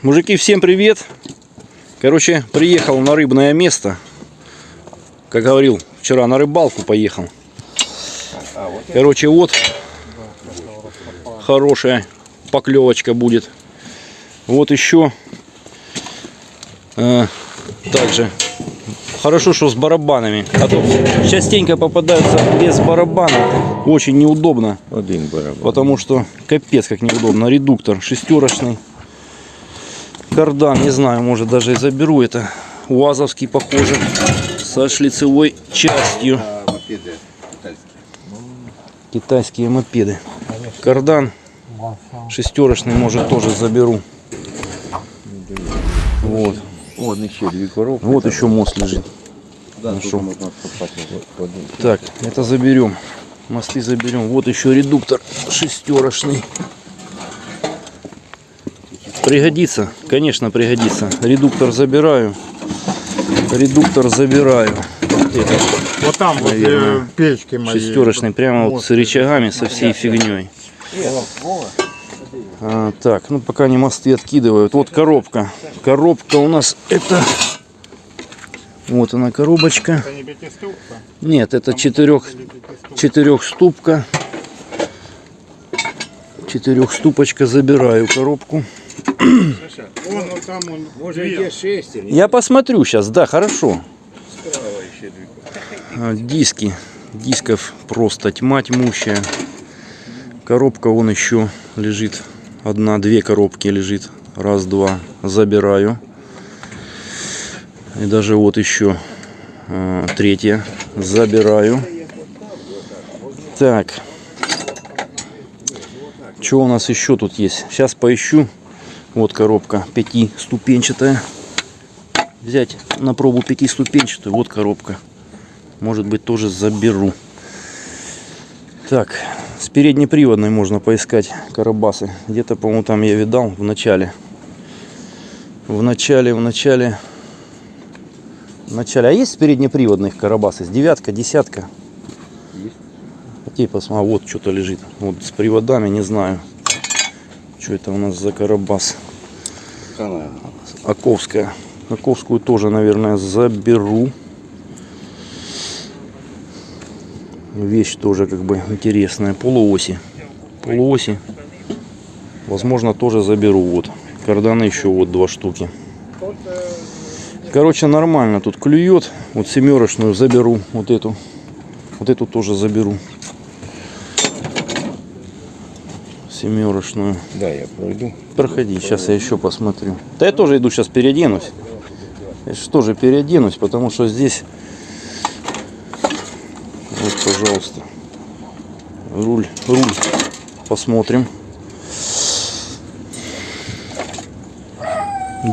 Мужики, всем привет! Короче, приехал на рыбное место. Как говорил, вчера на рыбалку поехал. Короче, вот хорошая поклевочка будет. Вот еще. э, также хорошо, что с барабанами. А то частенько попадаются без барабана. Очень неудобно. Один барабан. Потому что капец как неудобно. Редуктор шестерочный. Кардан, не знаю, может даже и заберу это. УАЗовский похоже. Со шлицевой частью. Китайские. Мопеды. Кардан шестерочный, может тоже заберу. Вот. Вот еще две коробки. Вот еще мост лежит. Да, Так, это заберем. Мосты заберем. Вот еще редуктор шестерочный. Пригодится, конечно, пригодится. Редуктор забираю. Редуктор забираю. Вот Вот там, возле Наверное, печки моей. шестерочный, прямо вот с рычагами, со всей фигней. А, так, ну пока не мосты откидывают. Вот коробка. Коробка у нас это... Вот она коробочка. Это не пятиступка? Нет, это четырех, четырехступка. Четырехступочка. Забираю коробку. Вон, вот там он. Может, две. где шестерь? Я посмотрю сейчас. Да, хорошо. А, Диски. Дисков просто тьма тьмущая. Коробка вон еще лежит. Одна-две коробки лежит. Раз, два. Забираю. И даже вот еще а, третья. Забираю. Так. Что у нас еще тут есть? Сейчас поищу. Вот коробка пятиступенчатая. Взять на пробу пятиступенчатую. Вот коробка. Может быть тоже заберу. Так, с переднеприводной можно поискать карабасы. Где-то, по-моему, там я видал в начале. В начале, в начале. В начале. А есть с переднеприводных карабасы? С девятка, десятка? Есть. Окей, посмотри. Вот что-то лежит. Вот с приводами, не знаю. Что это у нас за карабас? Канал. Аковская. Аковскую тоже, наверное, заберу. Вещь тоже как бы интересная. Полуоси. Полуоси. Возможно, тоже заберу. Вот. Карданы еще вот два штуки. Короче, нормально тут клюет. Вот семерочную заберу. Вот эту. Вот эту тоже заберу. Семерочную. Да, я пройду. Проходи, сейчас я еще посмотрю. Да я тоже иду сейчас переоденусь. Я же тоже переоденусь, потому что здесь... Вот, пожалуйста. Руль, руль. Посмотрим.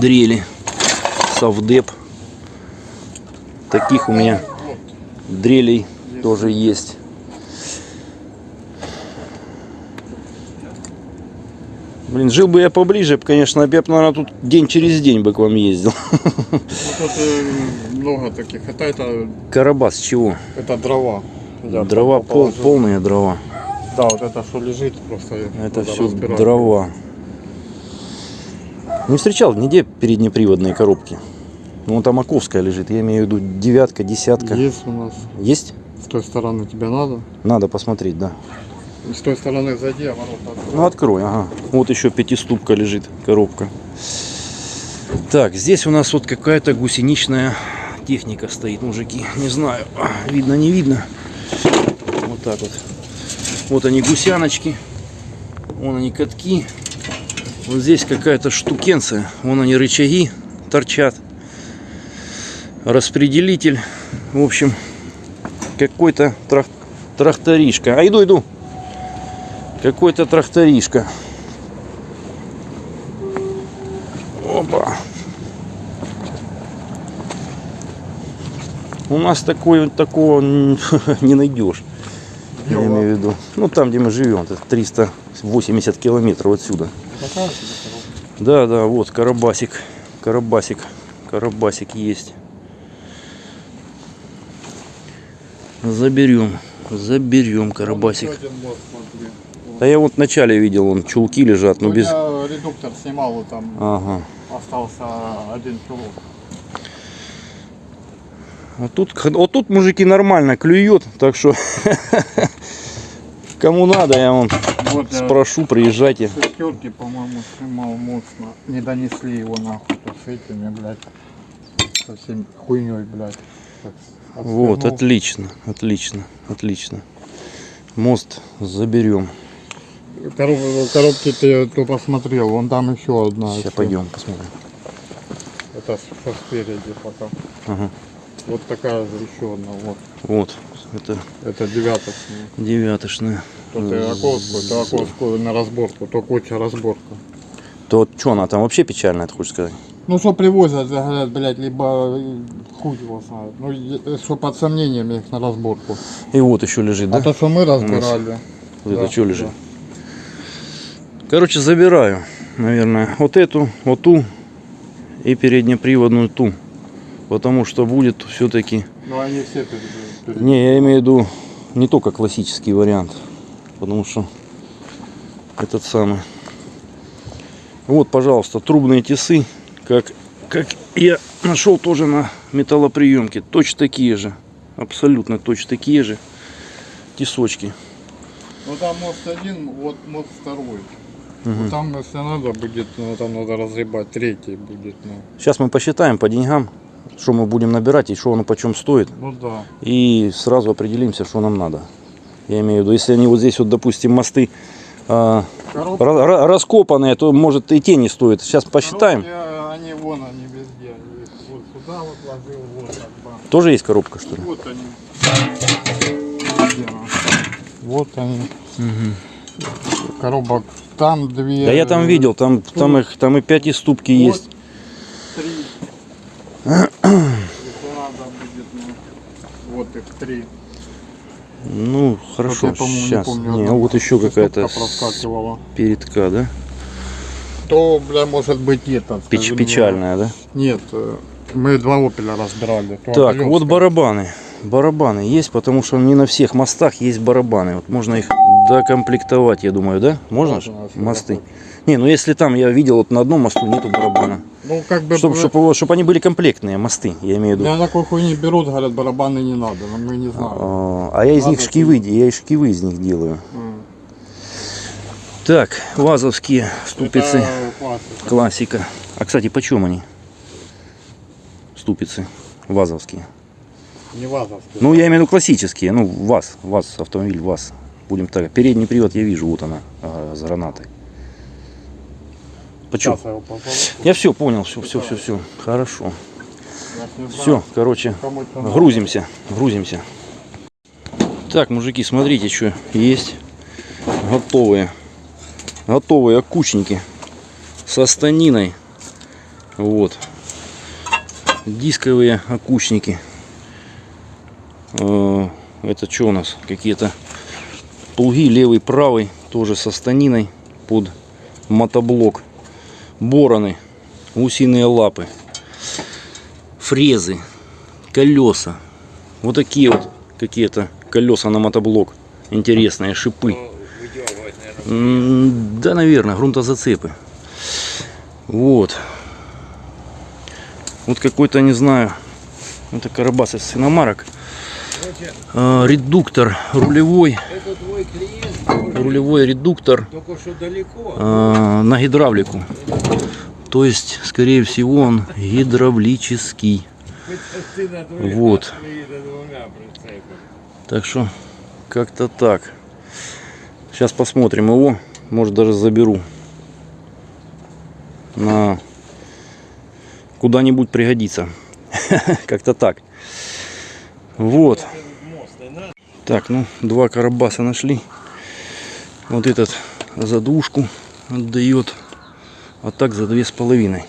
Дрели. Совдеп. Таких у меня дрелей тоже есть. Блин, жил бы я поближе, конечно, я бы, наверное, тут день через день бы к вам ездил. Ну, Тут э, много таких. Это, это, Карабас чего? это дрова. Я дрова, пол, положил. полные дрова. Да, вот это что лежит, просто Это все разбирать. дрова. Не встречал нигде переднеприводные коробки. Ну, там Маковская лежит, я имею в виду девятка, десятка. Есть у нас. Есть? С той стороны тебе надо. Надо посмотреть, да. С той стороны зайди, а ворота открой. Ну, открой, ага. Вот еще пятиступка лежит, коробка. Так, здесь у нас вот какая-то гусеничная техника стоит, мужики. Не знаю, видно, не видно. Вот так вот. Вот они гусяночки. Вон они катки. Вот здесь какая-то штукенция. Вон они рычаги торчат. Распределитель. В общем, какой-то трак- тракторишка. А иду, иду. Какой-то тракторишка. Опа. У нас такой, такого не найдешь. Я имею в виду. Ну там, где мы живем, это 380 километров отсюда. Да, да, вот карабасик. Карабасик. Карабасик есть. Заберем. Заберем карабасик. Да я вот вначале видел, он чулки лежат, но У без... меня э, редуктор снимал, там Ага. остался один кило. А тут, вот тут мужики нормально клюет, так что кому надо, я вам Вот я спрошу, приезжайте. шестерки, по-моему, снимал мощно. Не донесли его нахуй с этими, блядь. Со всем хуйней, блядь. Так, Вот, отлично, отлично, отлично. Мост заберем. Короб- коробки ты то посмотрел, вон там еще одна. Сейчас пойдем посмотрим. Это что спереди пока. Ага. Вот такая же еще одна, вот. Вот, это Это девяточная. девяточная. То ты Аковскую, то Аковскую на разборку, то куча разборка. То что она там вообще печальная, ты хочешь сказать? Ну что привозят, говорят, блядь, либо э, хуй его знает. Ну, е- что под сомнением их на разборку. И вот еще лежит, да? А то, что мы разбирали. Вот это да, что лежит? да. Короче, забираю, наверное, вот эту, вот ту и переднеприводную ту. Потому что будет все-таки... Ну они все перед- Не, я имею в виду не только классический вариант. Потому что этот самый... Вот, пожалуйста, трубные тесы, как, как я нашел тоже на металлоприемке. Точно такие же. Абсолютно точно такие же тесочки. Ну там мост один, вот мост второй. Ну, Там, если надо будет, ну, там надо разребать, третий будет. Ну, Сейчас мы посчитаем по деньгам, что мы будем набирать и что оно почем стоит. ну да. И сразу определимся, что нам надо. Я имею в виду, если они вот здесь вот, допустим, мосты ра- раскопанные, то может и те не стоит. Сейчас посчитаем. коробки, они вон, они везде. Вот сюда вот ложил, вот бы. Тоже есть коробка, что ли? Вот они. Вот они. Коробок там две. Да я там видел, там, там, их, там и 5 и ступки Вот есть. Три. Если надо будет, ну, вот их три. Ну, хорошо, Вот я, сейчас. не помню. Не, одна вот еще какая-то передка, да? То, бля, может быть этот. Печ- печальная, да? Нет, э, мы два опеля разбирали. Так, вот барабаны. Барабаны есть, потому что не на всех мостах есть барабаны. Вот можно их докомплектовать, я думаю, да? Можно? Можно, Мосты. Не, ну если там я видел вот на одном мосту нету барабана. Ну, как бы... Чтобы бля, чтоб, они были комплектные мосты, я имею в виду. Меня такой хуйни берут, говорят, барабаны не надо, но мы не знаем. А а я из них шкивы, я и шкивы из них делаю. Так, вазовские ступицы. Классика. Классика. А кстати, почем они? Ступицы вазовские. Не вазовские. Ну, я имею в виду классические. Ну, ВАЗ. ВАЗ, автомобиль ВАЗ. Будем так. Передний привод я вижу, вот она, а, с гранатой. Почем? Сейчас я все понял, все, все, все, все. Хорошо. Все, короче, грузимся, грузимся. Так, мужики, смотрите, что есть. Готовые. Готовые окучники со станиной. Вот. Дисковые окучники. Э, Это что у нас? Какие-то плуги левый, правый. Тоже со станиной под мотоблок. Бороны. Гусиные лапы. Фрезы. Колеса. Вот такие вот какие-то колеса на мотоблок. Интересные шипы. М, Да, наверное, грунтозацепы. Вот. Вот какой-то, не знаю, это карабас из свиномарок. А, редуктор рулевой. Рулевой редуктор а, на гидравлику. То есть, скорее всего, он гидравлический. Вот. Так что как-то так. Сейчас посмотрим его. Может даже заберу. На куда-нибудь пригодится. Как-то так. Вот. Так, ну, два карабаса нашли. Вот этот за двушку отдает. А так за две с половиной.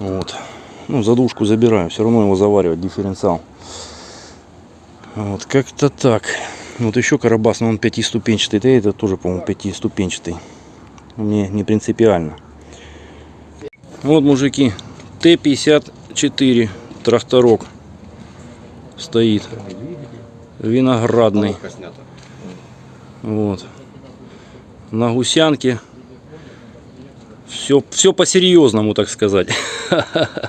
Вот. Ну, за двушку забираю. Все равно его заваривать, дифференциал. Вот, как-то так. Вот еще карабас, но он пятиступенчатый. Да, это тоже, по-моему, пятиступенчатый. Мне не принципиально. Вот, мужики, Т-54 тракторок стоит. Виноградный. Вот. На гусянке Все, все по-серьезному, так сказать.